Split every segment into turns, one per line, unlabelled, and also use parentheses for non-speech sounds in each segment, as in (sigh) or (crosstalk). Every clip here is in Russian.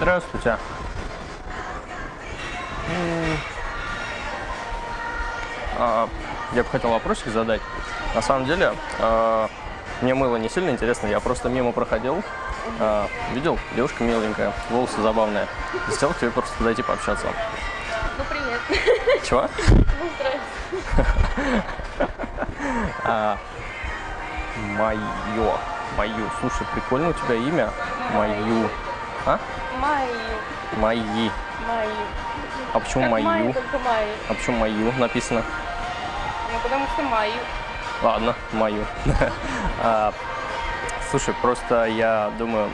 Здравствуйте. А, Я бы хотел вопросик задать. На самом деле, а, мне мыло не сильно интересно, я просто мимо проходил, а, видел, девушка миленькая, волосы забавные. Хотел к тебе просто подойти пообщаться.
Ну, привет.
Чего?
Ну, здрасте. (laughs)
Майо. Мою. Слушай, прикольно у тебя имя. Мою. А?
Майю.
Мои.
Майю.
А почему
Как Майю, Майю.
А почему мою написано?
Ну, потому что Майю.
Ладно, мою. (laughs) А, Слушай, просто я думаю,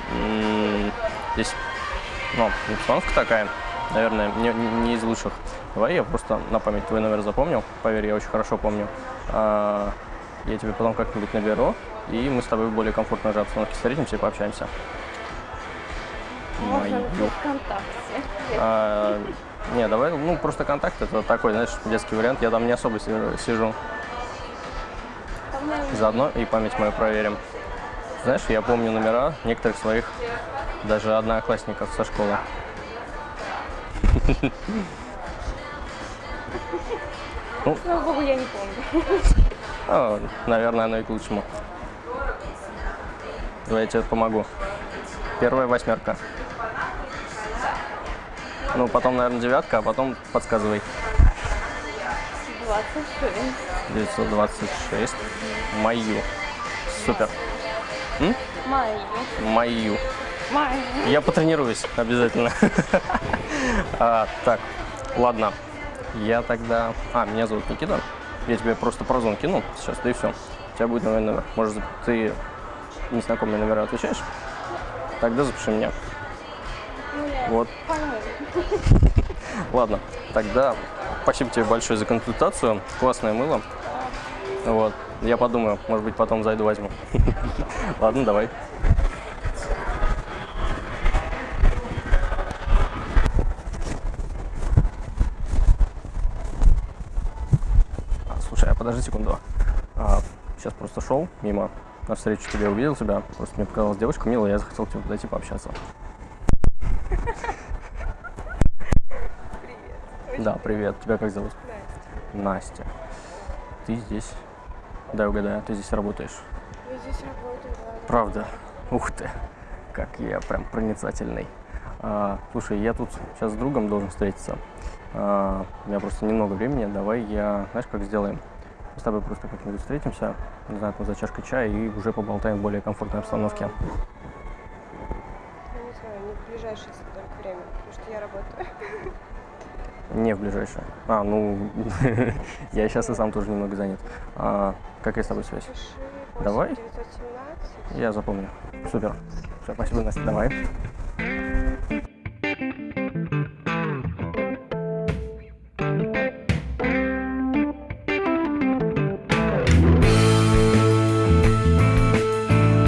здесь, ну, обстановка такая, наверное, не, не из лучших. Давай я просто на память твой номер запомнил. Поверь, я очень хорошо помню. А, Я тебе потом как-нибудь наберу, и мы с тобой в более комфортной же обстановке встретимся и пообщаемся.
Можно ВКонтакте.
А, Не, давай, ну, просто контакт, это такой, знаешь, детский вариант. Я там не особо си- сижу. Заодно и память мою проверим. Знаешь, я помню номера некоторых своих, даже одноклассников со школы.
Слава богу, я не помню.
Ну, наверное, оно и к лучшему. Давай я тебе помогу. Первая восьмерка. Ну, потом, наверное, девятка, а потом подсказывай.
26.
926. Мою. Супер.
Майю. Майю.
Я потренируюсь обязательно. (laughs) А, так, ладно. Я тогда... А, меня зовут Никита. Я тебе просто прозвон кину сейчас, да и все. У тебя будет новый номер. Может, ты незнакомые номера отвечаешь? Тогда запиши меня. Вот. (laughs) Ладно, тогда спасибо тебе большое за консультацию. Классное мыло. Вот. Я подумаю, может быть, потом зайду возьму. (laughs) Ладно, давай. А, Слушай, а подожди секунду. А, сейчас просто шел мимо, навстречу тебе увидел тебя. Просто мне показалась девушка милая, я захотел тебе подойти пообщаться.
Привет.
Да, привет. Тебя как зовут?
Настя.
Настя. Ты здесь? Дай угадаю, ты здесь работаешь.
Я здесь работаю, да.
Правда? Ух ты, как я прям проницательный. А, слушай, я тут сейчас с другом должен встретиться. А, у меня просто немного времени. Давай я, знаешь, как сделаем? С тобой просто как-нибудь встретимся, не знаю, там за чашкой чая и уже поболтаем в более комфортной обстановке.
Я не знаю, не в ближайшее только время, потому что я работаю.
Не в ближайшее. А, ну, (laughs) я сейчас и сам тоже немного занят. А, какая с тобой связь? Давай.
917.
Я запомню. Супер. Все, спасибо, Настя. Давай.